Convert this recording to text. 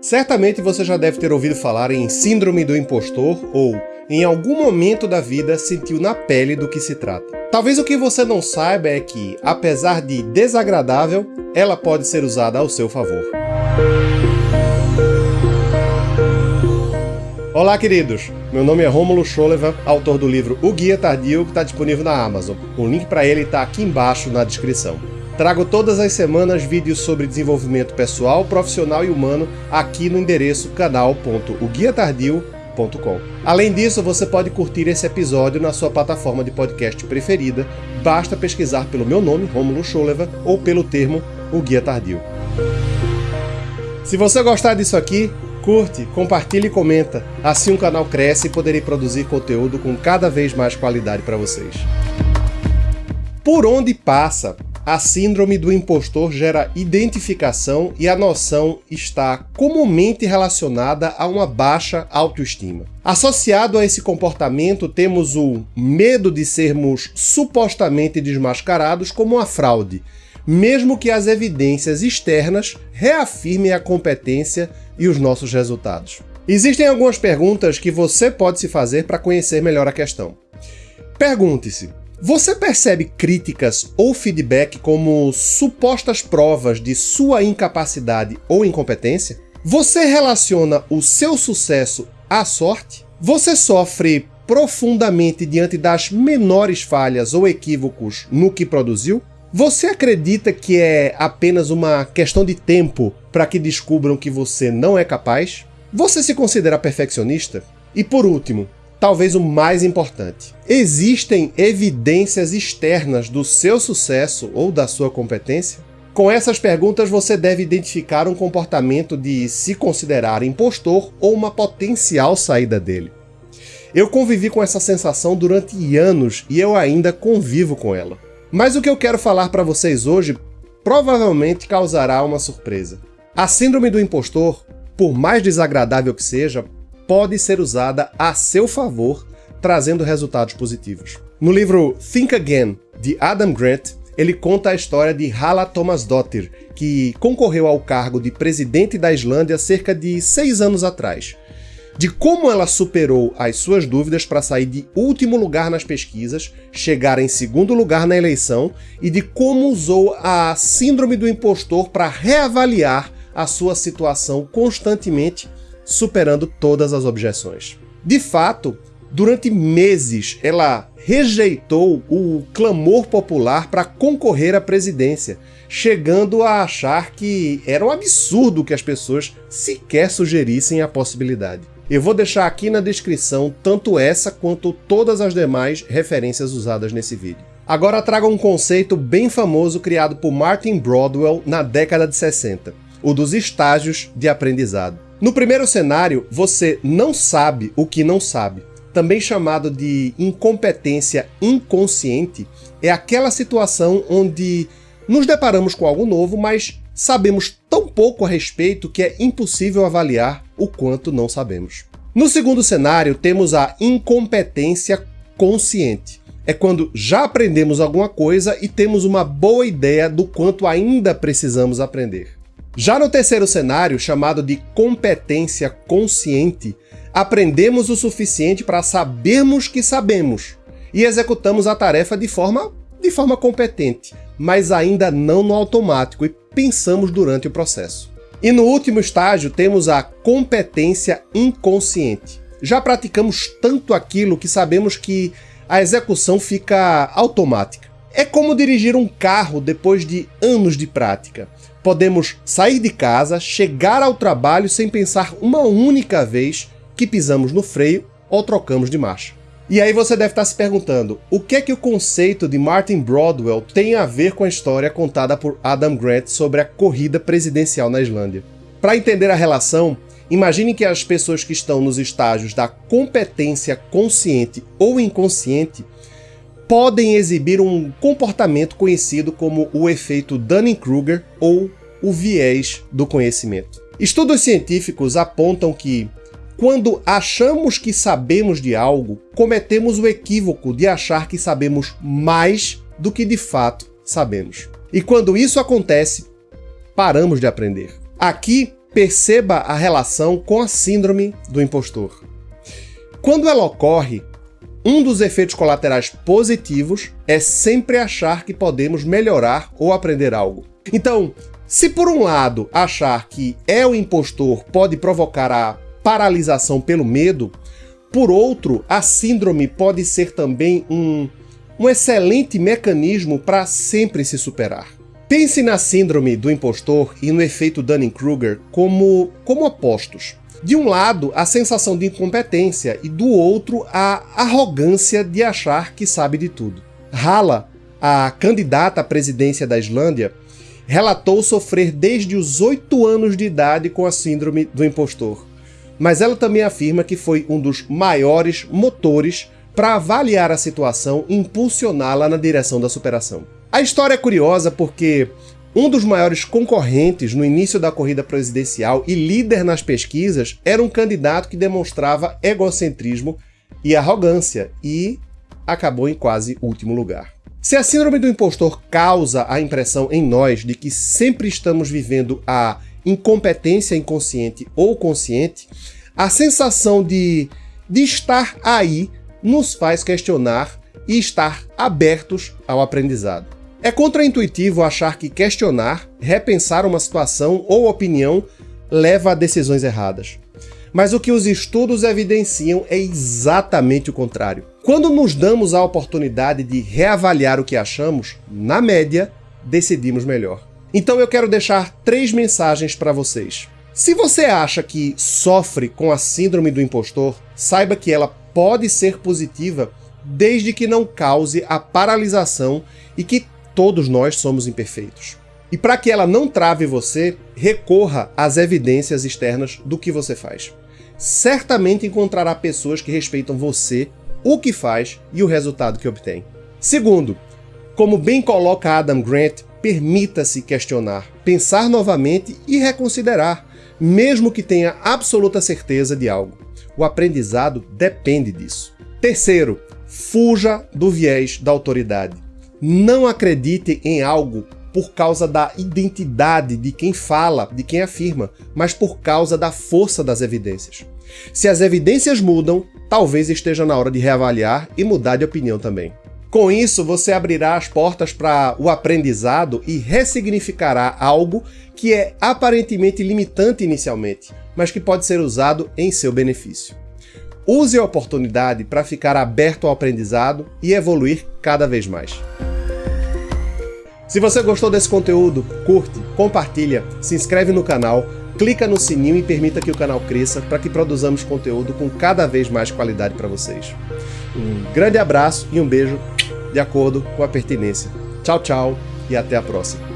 Certamente você já deve ter ouvido falar em Síndrome do Impostor ou, em algum momento da vida, sentiu na pele do que se trata. Talvez o que você não saiba é que, apesar de desagradável, ela pode ser usada ao seu favor. Olá, queridos! Meu nome é Rômulo Scholeva, autor do livro O Guia Tardio, que está disponível na Amazon. O link para ele está aqui embaixo na descrição. Trago todas as semanas vídeos sobre desenvolvimento pessoal, profissional e humano aqui no endereço canal.oguiatardio.com. Além disso, você pode curtir esse episódio na sua plataforma de podcast preferida. Basta pesquisar pelo meu nome, Romulo Scholeva, ou pelo termo O Guia Tardio. Se você gostar disso aqui, curte, compartilhe e comenta. Assim o canal cresce e poderei produzir conteúdo com cada vez mais qualidade para vocês. Por onde passa a síndrome do impostor gera identificação e a noção está comumente relacionada a uma baixa autoestima. Associado a esse comportamento, temos o medo de sermos supostamente desmascarados como uma fraude, mesmo que as evidências externas reafirmem a competência e os nossos resultados. Existem algumas perguntas que você pode se fazer para conhecer melhor a questão. Pergunte-se: você percebe críticas ou feedback como supostas provas de sua incapacidade ou incompetência? Você relaciona o seu sucesso à sorte? Você sofre profundamente diante das menores falhas ou equívocos no que produziu? Você acredita que é apenas uma questão de tempo para que descubram que você não é capaz? Você se considera perfeccionista? E por último, talvez o mais importante. Existem evidências externas do seu sucesso ou da sua competência? Com essas perguntas, você deve identificar um comportamento de se considerar impostor ou uma potencial saída dele. Eu convivi com essa sensação durante anos e eu ainda convivo com ela. Mas o que eu quero falar para vocês hoje provavelmente causará uma surpresa. A síndrome do impostor, por mais desagradável que seja, pode ser usada a seu favor, trazendo resultados positivos. No livro Think Again, de Adam Grant, ele conta a história de Hala Thomasdottir, que concorreu ao cargo de presidente da Islândia cerca de seis anos atrás. De como ela superou as suas dúvidas para sair de último lugar nas pesquisas, chegar em segundo lugar na eleição e de como usou a síndrome do impostor para reavaliar a sua situação constantemente superando todas as objeções. De fato, durante meses ela rejeitou o clamor popular para concorrer à presidência, chegando a achar que era um absurdo que as pessoas sequer sugerissem a possibilidade. Eu vou deixar aqui na descrição tanto essa quanto todas as demais referências usadas nesse vídeo. Agora trago um conceito bem famoso criado por Martin Broadwell na década de 60, o dos estágios de aprendizado. No primeiro cenário, você não sabe o que não sabe. Também chamado de incompetência inconsciente, é aquela situação onde nos deparamos com algo novo, mas sabemos tão pouco a respeito que é impossível avaliar o quanto não sabemos. No segundo cenário, temos a incompetência consciente. É quando já aprendemos alguma coisa e temos uma boa ideia do quanto ainda precisamos aprender. Já no terceiro cenário, chamado de competência consciente, aprendemos o suficiente para sabermos que sabemos e executamos a tarefa de forma, de forma competente, mas ainda não no automático e pensamos durante o processo. E no último estágio temos a competência inconsciente. Já praticamos tanto aquilo que sabemos que a execução fica automática. É como dirigir um carro depois de anos de prática. Podemos sair de casa, chegar ao trabalho sem pensar uma única vez que pisamos no freio ou trocamos de marcha. E aí você deve estar se perguntando, o que é que o conceito de Martin Broadwell tem a ver com a história contada por Adam Grant sobre a corrida presidencial na Islândia? Para entender a relação, imagine que as pessoas que estão nos estágios da competência consciente ou inconsciente podem exibir um comportamento conhecido como o efeito Dunning-Kruger ou o viés do conhecimento. Estudos científicos apontam que, quando achamos que sabemos de algo, cometemos o equívoco de achar que sabemos mais do que de fato sabemos. E quando isso acontece, paramos de aprender. Aqui, perceba a relação com a síndrome do impostor. Quando ela ocorre, um dos efeitos colaterais positivos é sempre achar que podemos melhorar ou aprender algo. Então, se por um lado achar que é o impostor pode provocar a paralisação pelo medo, por outro, a síndrome pode ser também um, um excelente mecanismo para sempre se superar. Pense na síndrome do impostor e no efeito Dunning-Kruger como, como opostos. De um lado, a sensação de incompetência e do outro, a arrogância de achar que sabe de tudo. Hala, a candidata à presidência da Islândia, relatou sofrer desde os oito anos de idade com a síndrome do impostor. Mas ela também afirma que foi um dos maiores motores para avaliar a situação e impulsioná-la na direção da superação. A história é curiosa porque um dos maiores concorrentes no início da corrida presidencial e líder nas pesquisas era um candidato que demonstrava egocentrismo e arrogância e acabou em quase último lugar. Se a síndrome do impostor causa a impressão em nós de que sempre estamos vivendo a incompetência inconsciente ou consciente, a sensação de, de estar aí nos faz questionar e estar abertos ao aprendizado. É contraintuitivo achar que questionar, repensar uma situação ou opinião leva a decisões erradas. Mas o que os estudos evidenciam é exatamente o contrário. Quando nos damos a oportunidade de reavaliar o que achamos, na média, decidimos melhor. Então eu quero deixar três mensagens para vocês. Se você acha que sofre com a síndrome do impostor, saiba que ela pode ser positiva desde que não cause a paralisação e que todos nós somos imperfeitos. E para que ela não trave você, recorra às evidências externas do que você faz. Certamente encontrará pessoas que respeitam você, o que faz e o resultado que obtém. Segundo, como bem coloca Adam Grant, permita-se questionar, pensar novamente e reconsiderar, mesmo que tenha absoluta certeza de algo. O aprendizado depende disso. Terceiro, fuja do viés da autoridade. Não acredite em algo por causa da identidade de quem fala, de quem afirma, mas por causa da força das evidências. Se as evidências mudam, talvez esteja na hora de reavaliar e mudar de opinião também. Com isso, você abrirá as portas para o aprendizado e ressignificará algo que é aparentemente limitante inicialmente, mas que pode ser usado em seu benefício. Use a oportunidade para ficar aberto ao aprendizado e evoluir cada vez mais. Se você gostou desse conteúdo, curte, compartilha, se inscreve no canal, clica no sininho e permita que o canal cresça para que produzamos conteúdo com cada vez mais qualidade para vocês. Um grande abraço e um beijo de acordo com a pertinência. Tchau, tchau e até a próxima.